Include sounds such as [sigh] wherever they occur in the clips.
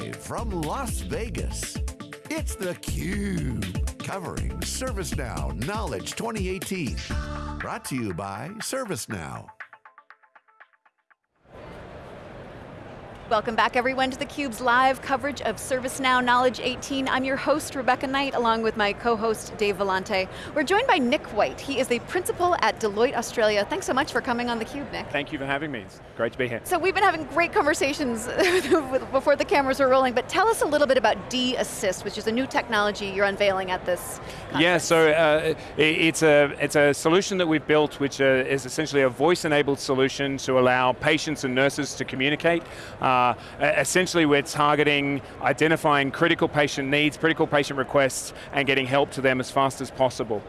Live from Las Vegas, it's theCUBE, covering ServiceNow Knowledge 2018. Brought to you by ServiceNow. Welcome back everyone to theCUBE's live coverage of ServiceNow Knowledge 18. I'm your host, Rebecca Knight, along with my co-host, Dave Vellante. We're joined by Nick White. He is the principal at Deloitte Australia. Thanks so much for coming on theCUBE, Nick. Thank you for having me, it's great to be here. So we've been having great conversations [laughs] before the cameras were rolling, but tell us a little bit about D-Assist, which is a new technology you're unveiling at this conference. Yeah, so uh, it's, a, it's a solution that we've built which uh, is essentially a voice-enabled solution to allow patients and nurses to communicate. Uh, uh, essentially we're targeting, identifying critical patient needs, critical patient requests, and getting help to them as fast as possible.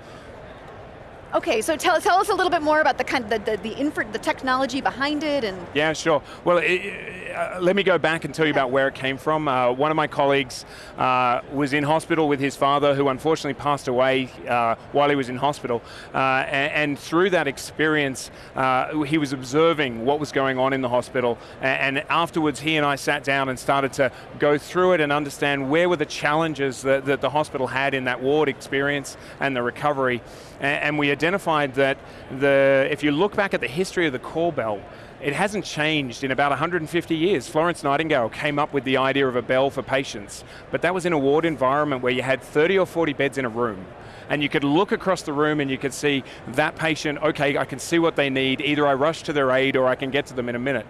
Okay, so tell, tell us a little bit more about the kind of the, the, the, the technology behind it and. Yeah, sure. Well, it, uh, let me go back and tell you about where it came from. Uh, one of my colleagues uh, was in hospital with his father who unfortunately passed away uh, while he was in hospital. And, uh, and, through that experience, uh, he was observing what was going on in the hospital. And, and afterwards, he and I sat down and started to go through it and understand where were the challenges that, that the hospital had in that ward experience and the recovery. And, and we identified that the, if you look back at the history of the call bell, it hasn't changed in about 150 years. Florence Nightingale came up with the idea of a bell for patients, but that was in a ward environment where you had 30 or 40 beds in a room and you could look across the room and you could see that patient, okay, I can see what they need, either I rush to their aid or I can get to them in a minute.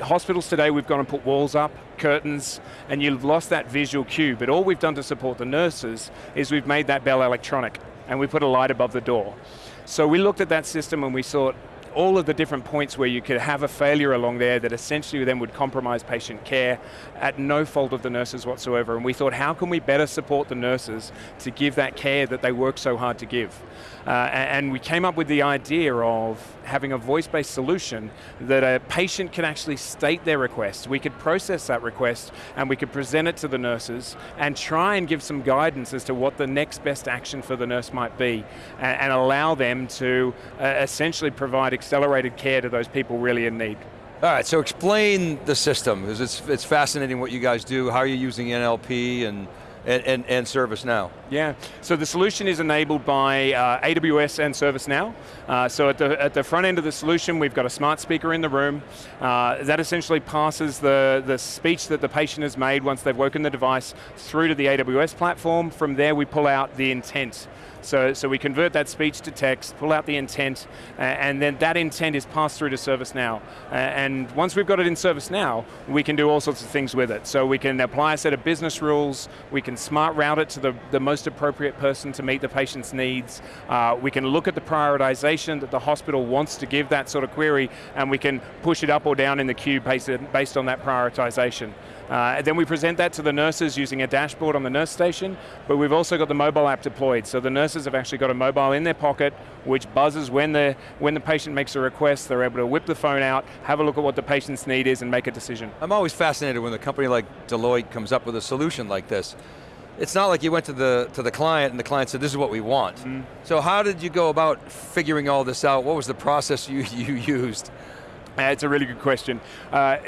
Hospitals today, we've gone and put walls up, curtains, and you've lost that visual cue, but all we've done to support the nurses is we've made that bell electronic and we put a light above the door. So we looked at that system and we thought, all of the different points where you could have a failure along there that essentially then would compromise patient care at no fault of the nurses whatsoever. And we thought, how can we better support the nurses to give that care that they work so hard to give? Uh, and we came up with the idea of having a voice-based solution that a patient can actually state their request. We could process that request and we could present it to the nurses and try and give some guidance as to what the next best action for the nurse might be and, and allow them to uh, essentially provide accelerated care to those people really in need. All right, so explain the system, because it's, it's fascinating what you guys do, how are you using NLP and and, and, and ServiceNow? Yeah, so the solution is enabled by uh, AWS and ServiceNow. Uh, so at the, at the front end of the solution, we've got a smart speaker in the room. Uh, that essentially passes the, the speech that the patient has made once they've woken the device through to the AWS platform. From there, we pull out the intent. So, so we convert that speech to text, pull out the intent, uh, and then that intent is passed through to ServiceNow. Uh, and once we've got it in ServiceNow, we can do all sorts of things with it. So we can apply a set of business rules, we can smart route it to the, the most appropriate person to meet the patient's needs, uh, we can look at the prioritization that the hospital wants to give that sort of query, and we can push it up or down in the queue based, based on that prioritization. Uh, then we present that to the nurses using a dashboard on the nurse station, but we've also got the mobile app deployed, so the nurses have actually got a mobile in their pocket, which buzzes when the, when the patient makes a request, they're able to whip the phone out, have a look at what the patient's need is and make a decision. I'm always fascinated when a company like Deloitte comes up with a solution like this. It's not like you went to the, to the client and the client said, this is what we want. Mm. So how did you go about figuring all this out? What was the process you, [laughs] you used? Uh, it's a really good question. Uh,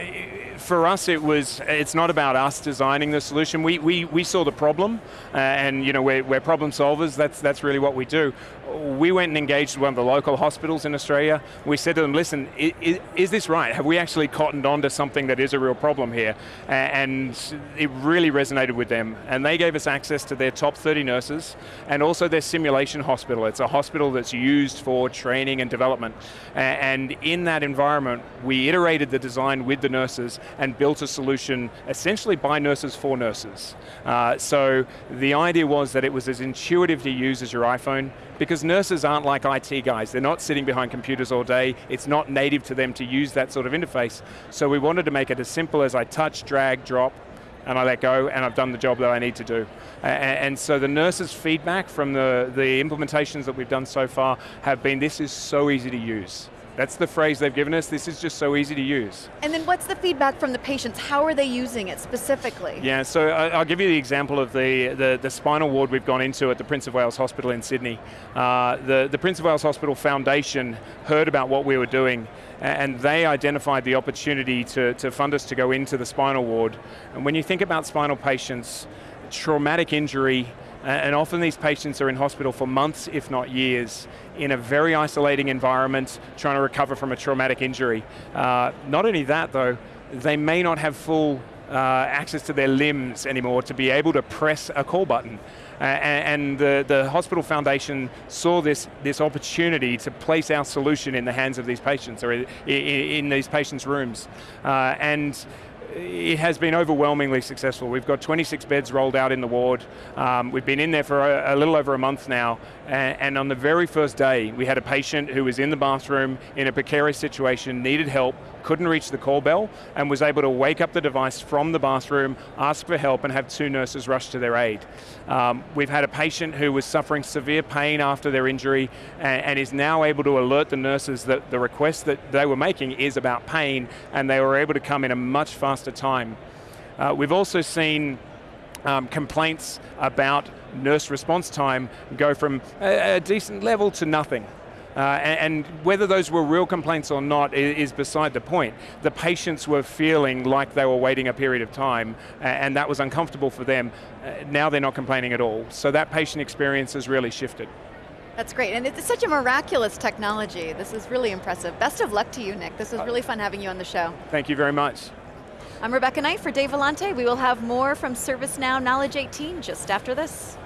for us, it was, it's not about us designing the solution. We, we, we saw the problem, uh, and you know, we're, we're problem solvers, that's, that's really what we do we went and engaged one of the local hospitals in Australia. We said to them, listen, is, is, this right? Have we actually cottoned on to something that is a real problem here? And it really resonated with them. And they gave us access to their top 30 nurses and also their simulation hospital. It's a hospital that's used for training and development. And in that environment, we iterated the design with the nurses and built a solution essentially by nurses for nurses. Uh, so the idea was that it was as intuitive to use as your iPhone, because nurses aren't like IT guys. They're not sitting behind computers all day. It's not native to them to use that sort of interface. So we wanted to make it as simple as I touch, drag, drop, and I let go, and I've done the job that I need to do. And, so the nurses' feedback from the, the implementations that we've done so far have been, this is so easy to use. That's the phrase they've given us. This is just so easy to use. And then what's the feedback from the patients? How are they using it specifically? Yeah, so I'll give you the example of the, the, the spinal ward we've gone into at the Prince of Wales Hospital in Sydney. Uh, the, the Prince of Wales Hospital Foundation heard about what we were doing and they identified the opportunity to, to fund us to go into the spinal ward. And when you think about spinal patients, traumatic injury, and often these patients are in hospital for months, if not years, in a very isolating environment, trying to recover from a traumatic injury. Uh, not only that though, they may not have full uh, access to their limbs anymore to be able to press a call button. Uh, and and the, the hospital foundation saw this, this opportunity to place our solution in the hands of these patients or in, in these patients' rooms. Uh, and it has been overwhelmingly successful. We've got 26 beds rolled out in the ward. Um, we've been in there for a, a little over a month now, and, and on the very first day, we had a patient who was in the bathroom in a precarious situation, needed help, couldn't reach the call bell, and was able to wake up the device from the bathroom, ask for help, and have two nurses rush to their aid. Um, we've had a patient who was suffering severe pain after their injury, and, and is now able to alert the nurses that the request that they were making is about pain, and they were able to come in a much faster time. Uh, we've also seen um, complaints about nurse response time go from a, a decent level to nothing. Uh, and, and, whether those were real complaints or not is, is, beside the point. The patients were feeling like they were waiting a period of time and that was uncomfortable for them. Uh, now they're not complaining at all. So that patient experience has really shifted. That's great, and it's such a miraculous technology. This is really impressive. Best of luck to you, Nick. This was really fun having you on the show. Thank you very much. I'm Rebecca Knight for Dave Vellante. We will have more from ServiceNow Knowledge 18 just after this.